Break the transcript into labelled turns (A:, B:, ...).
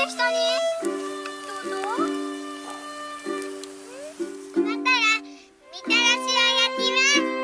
A: てきたにどうぞたらみたらしをやきはう。